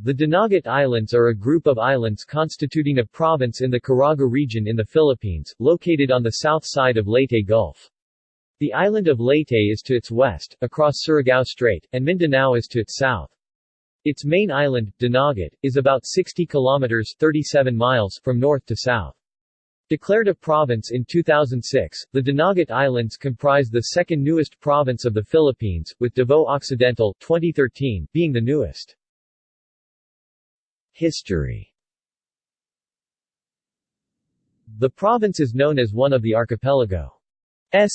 The Dinagat Islands are a group of islands constituting a province in the Caraga region in the Philippines, located on the south side of Leyte Gulf. The island of Leyte is to its west, across Surigao Strait, and Mindanao is to its south. Its main island, Dinagat, is about 60 kilometers 37 miles from north to south. Declared a province in 2006, the Dinagat Islands comprise the second newest province of the Philippines, with Davao Occidental 2013 being the newest. History The province is known as one of the archipelago's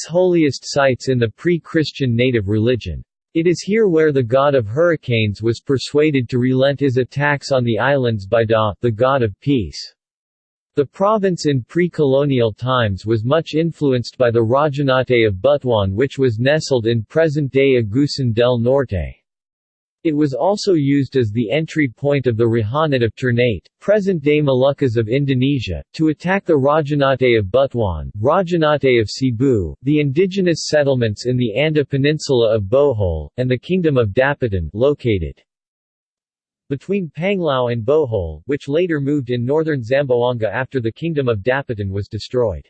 holiest sites in the pre-Christian native religion. It is here where the god of hurricanes was persuaded to relent his attacks on the islands by Da, the god of peace. The province in pre-colonial times was much influenced by the Rajahnate of Butuan which was nestled in present-day Agusan del Norte. It was also used as the entry point of the Rahanate of Ternate, present-day Moluccas of Indonesia, to attack the Rajahnate of Butuan, Rajahnate of Cebu, the indigenous settlements in the Anda Peninsula of Bohol, and the Kingdom of Dapitan located between Panglao and Bohol, which later moved in northern Zamboanga after the Kingdom of Dapitan was destroyed.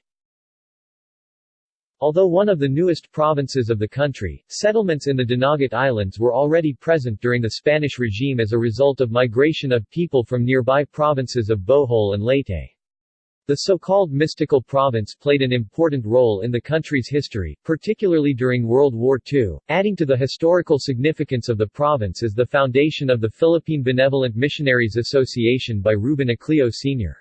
Although one of the newest provinces of the country, settlements in the Dinagat Islands were already present during the Spanish regime as a result of migration of people from nearby provinces of Bohol and Leyte. The so-called mystical province played an important role in the country's history, particularly during World War II. Adding to the historical significance of the province is the foundation of the Philippine Benevolent Missionaries Association by Ruben Ecleo Sr.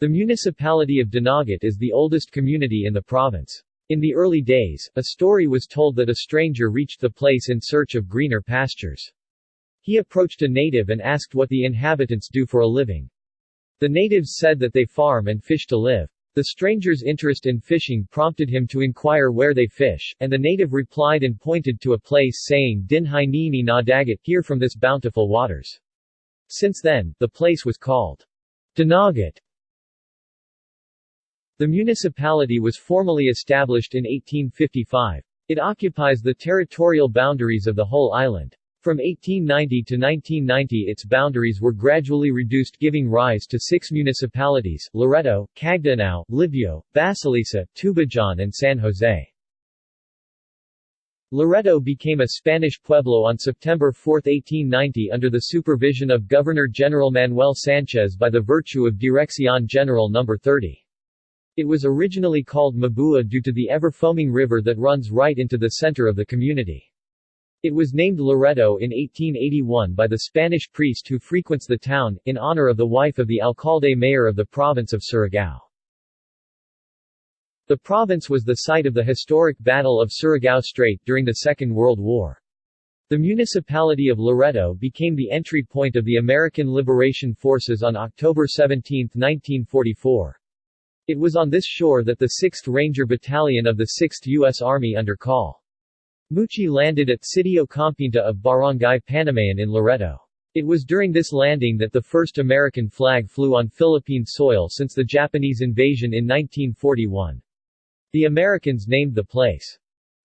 The municipality of Dinagat is the oldest community in the province. In the early days, a story was told that a stranger reached the place in search of greener pastures. He approached a native and asked what the inhabitants do for a living. The natives said that they farm and fish to live. The stranger's interest in fishing prompted him to inquire where they fish, and the native replied and pointed to a place saying Dinhai Nini Nadagat, here from this bountiful waters. Since then, the place was called Dinagat. The municipality was formally established in 1855. It occupies the territorial boundaries of the whole island. From 1890 to 1990 its boundaries were gradually reduced giving rise to six municipalities, Loreto, Cagdianao, Libjo, Basilisa, Tubajon and San Jose. Loreto became a Spanish pueblo on September 4, 1890 under the supervision of Governor-General Manuel Sanchez by the virtue of Dirección General No. 30. It was originally called Mabua due to the ever-foaming river that runs right into the center of the community. It was named Loreto in 1881 by the Spanish priest who frequents the town, in honor of the wife of the alcalde mayor of the province of Surigao. The province was the site of the historic Battle of Surigao Strait during the Second World War. The municipality of Loreto became the entry point of the American Liberation Forces on October 17, 1944. It was on this shore that the 6th Ranger Battalion of the 6th U.S. Army under Col. Mucci landed at Sitio Compinta of Barangay Panamayan in Loreto. It was during this landing that the first American flag flew on Philippine soil since the Japanese invasion in 1941. The Americans named the place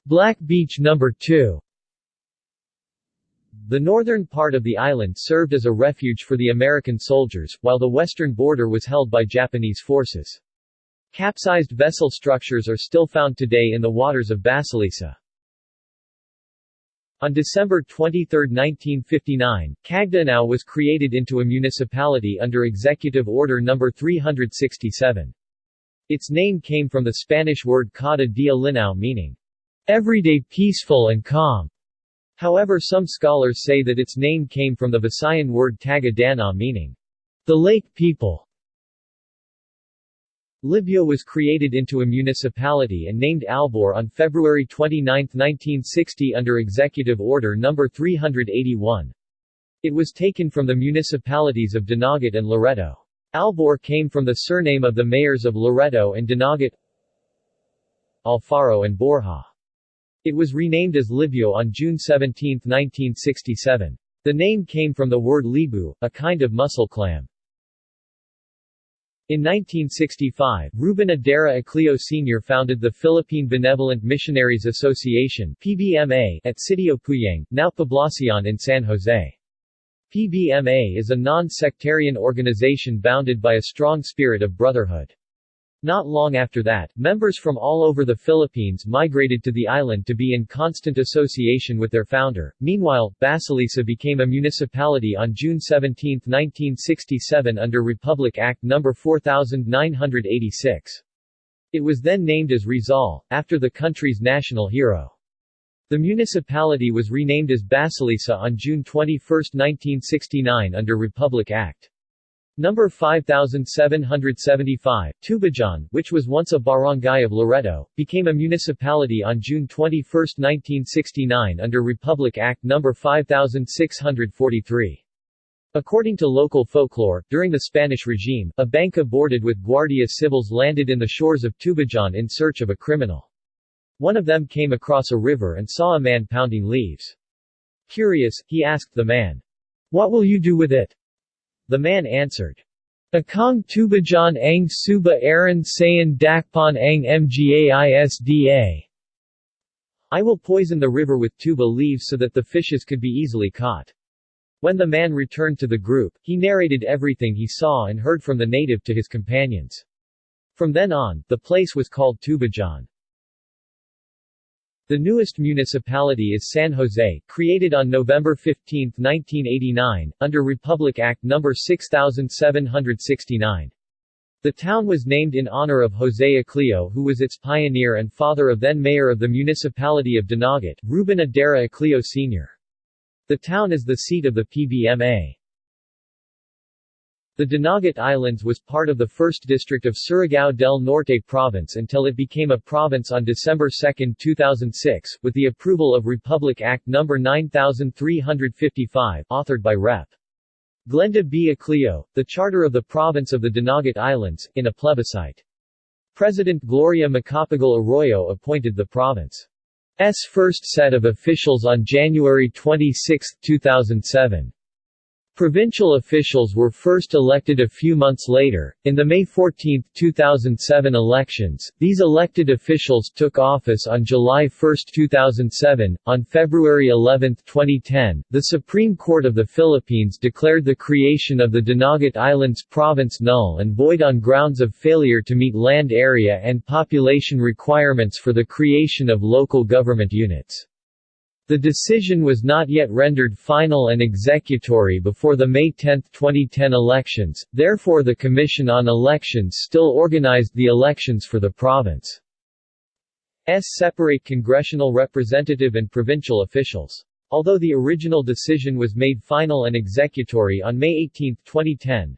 Black Beach No. 2. The northern part of the island served as a refuge for the American soldiers, while the western border was held by Japanese forces. Capsized vessel structures are still found today in the waters of Basilisa. On December 23, 1959, Cagdianao was created into a municipality under Executive Order No. 367. Its name came from the Spanish word cada dia linao meaning, everyday peaceful and calm. However some scholars say that its name came from the Visayan word taga dana meaning, the lake people. Libjo was created into a municipality and named Albor on February 29, 1960 under Executive Order No. 381. It was taken from the municipalities of Dinagat and Loreto. Albor came from the surname of the mayors of Loreto and Dinagat Alfaro and Borja. It was renamed as Libjo on June 17, 1967. The name came from the word libu, a kind of mussel clam. In 1965, Ruben Edera Ecleo Sr. founded the Philippine Benevolent Missionaries Association PBMA at Sitio Puyang, now Poblacion in San Jose. PBMA is a non-sectarian organization bounded by a strong spirit of brotherhood. Not long after that, members from all over the Philippines migrated to the island to be in constant association with their founder. Meanwhile, Basilisa became a municipality on June 17, 1967 under Republic Act No. 4986. It was then named as Rizal, after the country's national hero. The municipality was renamed as Basilisa on June 21, 1969 under Republic Act. Number 5775, Tubajon, which was once a barangay of Loreto, became a municipality on June 21, 1969 under Republic Act No. 5643. According to local folklore, during the Spanish regime, a banca boarded with Guardia Civils landed in the shores of Tubajon in search of a criminal. One of them came across a river and saw a man pounding leaves. Curious, he asked the man, What will you do with it? The man answered, Akong tubajan ang suba aran sayan dakpan ang mgaisda. I will poison the river with tuba leaves so that the fishes could be easily caught. When the man returned to the group, he narrated everything he saw and heard from the native to his companions. From then on, the place was called Tubajon. The newest municipality is San Jose, created on November 15, 1989, under Republic Act No. 6769. The town was named in honor of Jose Ecleo who was its pioneer and father of then mayor of the municipality of Dinagat, Ruben Edera Ecleo Sr. The town is the seat of the PBMA. The Dinagat Islands was part of the 1st District of Surigao del Norte Province until it became a province on December 2, 2006, with the approval of Republic Act No. 9355, authored by Rep. Glenda B. Ecleo, the charter of the province of the Dinagat Islands, in a plebiscite. President Gloria Macapagal Arroyo appointed the province's first set of officials on January 26, 2007. Provincial officials were first elected a few months later. In the May 14, 2007 elections, these elected officials took office on July 1, 2007. On February 11, 2010, the Supreme Court of the Philippines declared the creation of the Dinagat Islands province null and void on grounds of failure to meet land area and population requirements for the creation of local government units. The decision was not yet rendered final and executory before the May 10, 2010 elections, therefore the Commission on Elections still organized the elections for the province. Separate congressional representative and provincial officials. Although the original decision was made final and executory on May 18, 2010,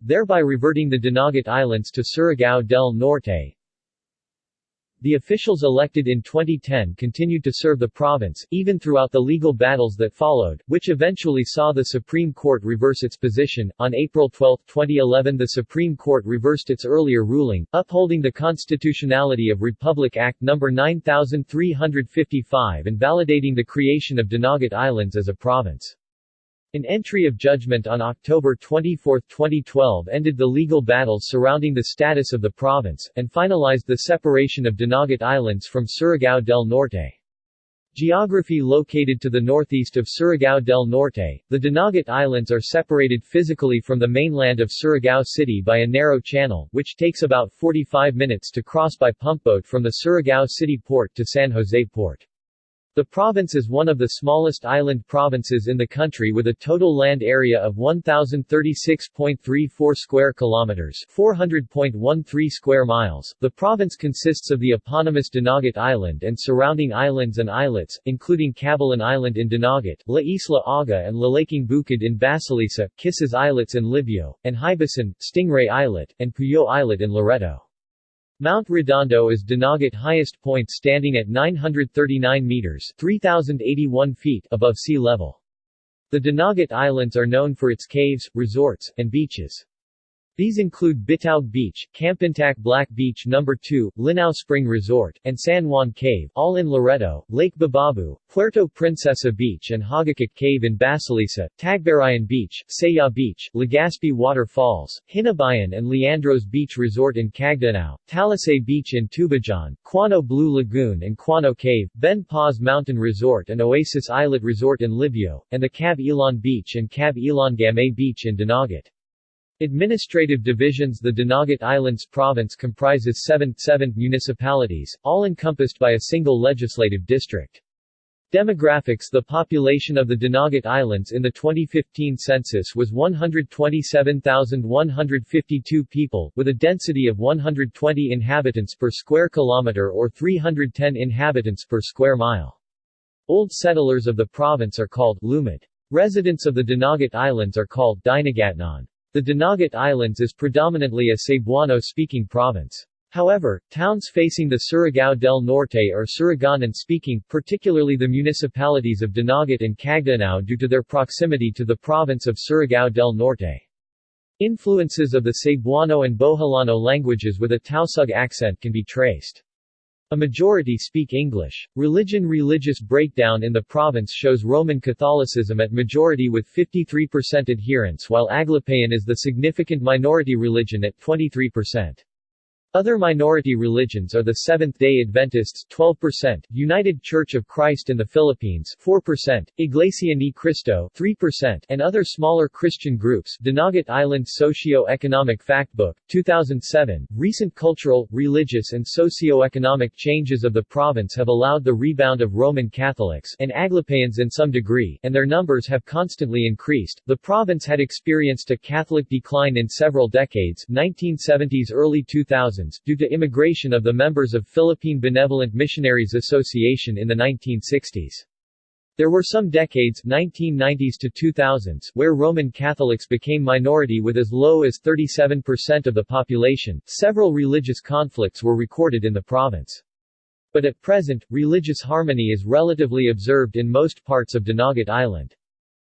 thereby reverting the Dinagat Islands to Surigao del Norte, the officials elected in 2010 continued to serve the province, even throughout the legal battles that followed, which eventually saw the Supreme Court reverse its position. On April 12, 2011, the Supreme Court reversed its earlier ruling, upholding the constitutionality of Republic Act No. 9355 and validating the creation of Dinagat Islands as a province. An entry of judgment on October 24, 2012 ended the legal battles surrounding the status of the province, and finalized the separation of Dinagat Islands from Surigao del Norte. Geography Located to the northeast of Surigao del Norte, the Dinagat Islands are separated physically from the mainland of Surigao City by a narrow channel, which takes about 45 minutes to cross by pumpboat from the Surigao City port to San Jose port. The province is one of the smallest island provinces in the country with a total land area of 1036.34 square kilometers, 400.13 square miles. The province consists of the eponymous Dinagat Island and surrounding islands and islets, including Cabalan Island in Dinagat, La Isla Aga and Lalaking Bukid in Basilisa, Kisses Islets in Libjo, and Hibasan, Stingray Islet, and Puyo Islet in Loreto. Mount Redondo is Dinagat highest point standing at 939 meters 3,081 feet above sea level. The Dinagat Islands are known for its caves, resorts, and beaches. These include Bitaug Beach, Kampintak Black Beach No. 2, Linao Spring Resort, and San Juan Cave all in Loreto, Lake Bababu, Puerto Princesa Beach and Hagakak Cave in Basilisa, Tagbarayan Beach, Saya Beach, Legazpi Water Falls, Hinabayan and Leandros Beach Resort in Cagdianao, Talisay Beach in Tubajon, Quano Blue Lagoon and Quano Cave, Ben Paz Mountain Resort and Oasis Islet Resort in Libjo, and the Cab Elon Beach and Cab Elon Gamay Beach in Dinagat. Administrative divisions The Dinagat Islands Province comprises seven, seven municipalities, all encompassed by a single legislative district. Demographics The population of the Dinagat Islands in the 2015 census was 127,152 people, with a density of 120 inhabitants per square kilometer or 310 inhabitants per square mile. Old settlers of the province are called Lumad. Residents of the Dinagat Islands are called Dinagatnon. The Dinagat Islands is predominantly a Cebuano-speaking province. However, towns facing the Surigao del Norte are Surigaonon-speaking, particularly the municipalities of Dinagat and Cagdianao due to their proximity to the province of Surigao del Norte. Influences of the Cebuano and Boholano languages with a Tausug accent can be traced. A majority speak English. Religion Religious breakdown in the province shows Roman Catholicism at majority with 53% adherents while Aglipayan is the significant minority religion at 23%. Other minority religions are the Seventh-day Adventists 12%, United Church of Christ in the Philippines 4%, Iglesia Ni Cristo 3%, and other smaller Christian groups Dinagat Island Socio-Economic Factbook, 2007. Recent cultural, religious and socio-economic changes of the province have allowed the rebound of Roman Catholics and Aglipayans in some degree, and their numbers have constantly increased. The province had experienced a Catholic decline in several decades 1970s early 2000s due to immigration of the members of Philippine Benevolent Missionaries Association in the 1960s. There were some decades 1990s to 2000s where Roman Catholics became minority with as low as 37% of the population. Several religious conflicts were recorded in the province. But at present, religious harmony is relatively observed in most parts of Dinagat Island.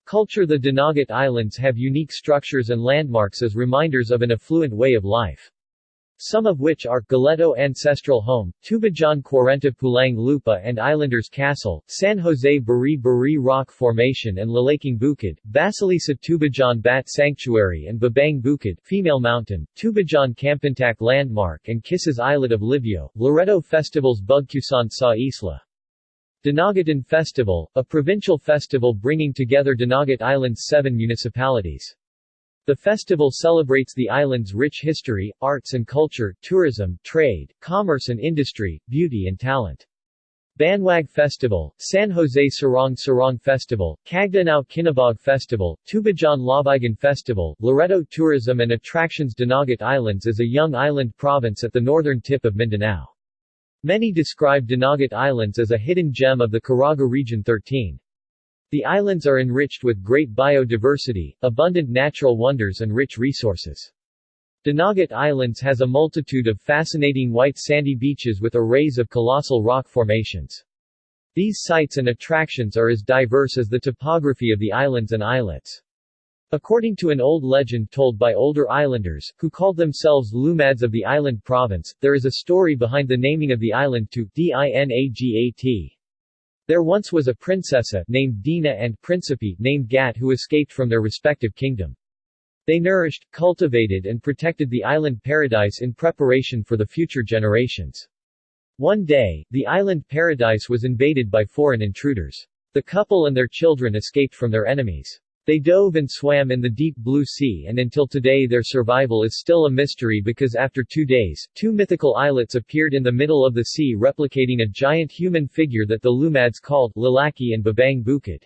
Culture The Dinagat Islands have unique structures and landmarks as reminders of an affluent way of life some of which are Galeto Ancestral Home, Tubajon Quarenta Pulang Lupa and Islanders Castle, San Jose Buri Buri Rock Formation and Lalaking Bukid, Basilisa Tubajon Bat Sanctuary and Babang Bukid Female Mountain, Tubajon Kampintak Landmark and Kisses Islet of Libjo, Loreto Festivals Bugkusan sa Isla. Dinagatan Festival, a provincial festival bringing together Dinagat Island's seven municipalities. The festival celebrates the island's rich history, arts and culture, tourism, trade, commerce and industry, beauty and talent. Banwag Festival, San Jose Sarong Sarong Festival, Cagdianao Kinabog Festival, Tubajon Labigan Festival, Loreto Tourism and Attractions Dinagat Islands is a young island province at the northern tip of Mindanao. Many describe Dinagat Islands as a hidden gem of the Caraga Region 13. The islands are enriched with great biodiversity, abundant natural wonders and rich resources. Dinagat Islands has a multitude of fascinating white sandy beaches with arrays of colossal rock formations. These sites and attractions are as diverse as the topography of the islands and islets. According to an old legend told by older islanders, who called themselves Lumads of the island province, there is a story behind the naming of the island to Dinagat. There once was a princessa named Dina and principe named Gat who escaped from their respective kingdom. They nourished, cultivated and protected the island paradise in preparation for the future generations. One day, the island paradise was invaded by foreign intruders. The couple and their children escaped from their enemies. They dove and swam in the deep blue sea and until today their survival is still a mystery because after two days, two mythical islets appeared in the middle of the sea replicating a giant human figure that the Lumads called Lalaki and Babang Bukid.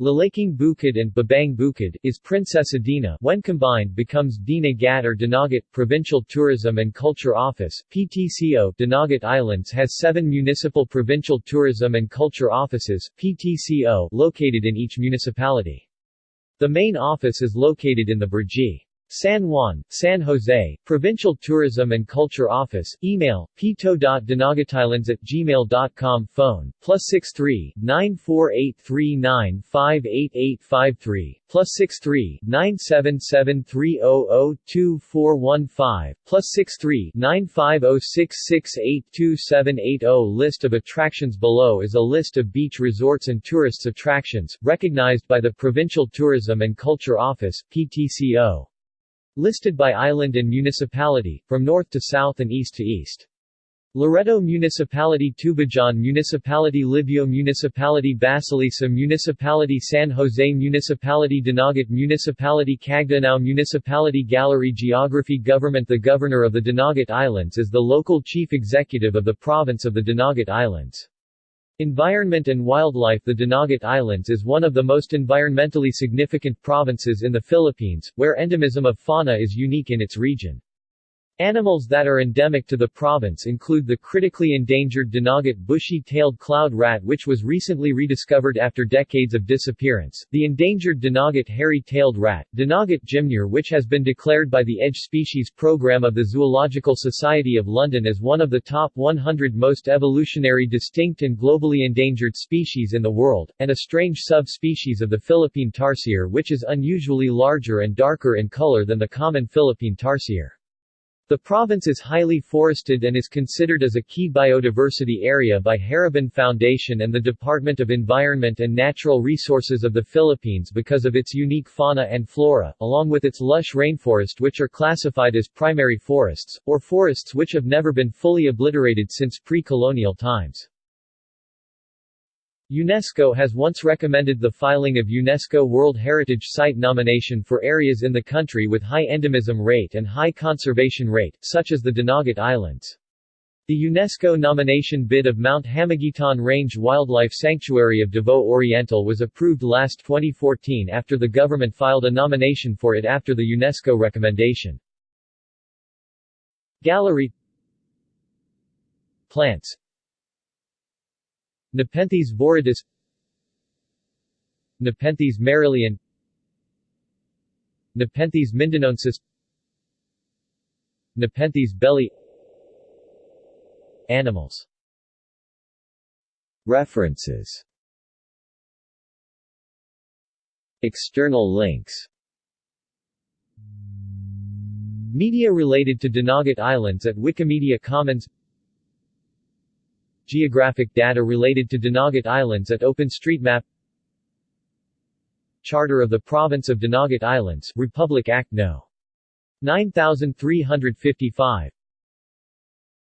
Lalaking Bukid and Babang Bukid is Princess Adina when combined becomes Dina Gat or Dinagat. Provincial Tourism and Culture Office PTCO Dinagat Islands has seven municipal provincial tourism and culture offices PTCO located in each municipality. The main office is located in the Brgy. San Juan, San Jose, Provincial Tourism and Culture Office, email, pito.dinagatthailands at gmail.com phone, plus 63, 94839588853, plus 63, 97730022415, plus 63, 95066827880 List of attractions below is a list of beach resorts and tourists attractions, recognized by the Provincial Tourism and Culture Office, PTCO. Listed by island and municipality, from north to south and east to east. Loreto Municipality Tubajon Municipality Libjo Municipality Basilisa Municipality San Jose Municipality Dinagat Municipality Cagdianao Municipality Gallery Geography Government The Governor of the Dinagat Islands is the local chief executive of the province of the Dinagat Islands. Environment and wildlife The Dinagat Islands is one of the most environmentally significant provinces in the Philippines, where endemism of fauna is unique in its region. Animals that are endemic to the province include the critically endangered Dinagat bushy-tailed cloud rat which was recently rediscovered after decades of disappearance, the endangered Dinagat hairy-tailed rat, Dinagat gymnure which has been declared by the EDGE Species Program of the Zoological Society of London as one of the top 100 most evolutionary distinct and globally endangered species in the world, and a strange subspecies of the Philippine tarsier which is unusually larger and darker in color than the common Philippine tarsier. The province is highly forested and is considered as a key biodiversity area by Haribon Foundation and the Department of Environment and Natural Resources of the Philippines because of its unique fauna and flora, along with its lush rainforest which are classified as primary forests, or forests which have never been fully obliterated since pre-colonial times. UNESCO has once recommended the filing of UNESCO World Heritage Site nomination for areas in the country with high endemism rate and high conservation rate, such as the Dinagat Islands. The UNESCO nomination bid of Mount Hamiguitan Range Wildlife Sanctuary of Davao Oriental was approved last 2014 after the government filed a nomination for it after the UNESCO recommendation. Gallery Plants Nepenthes viridis Nepenthes merrilliana Nepenthes mindanaensis Nepenthes bellii. Animals. References. External links. Media related to Dinagat Islands at Wikimedia Commons Geographic data related to Dinagat Islands at OpenStreetMap Charter of the Province of Dinagat Islands, Republic Act No. 9355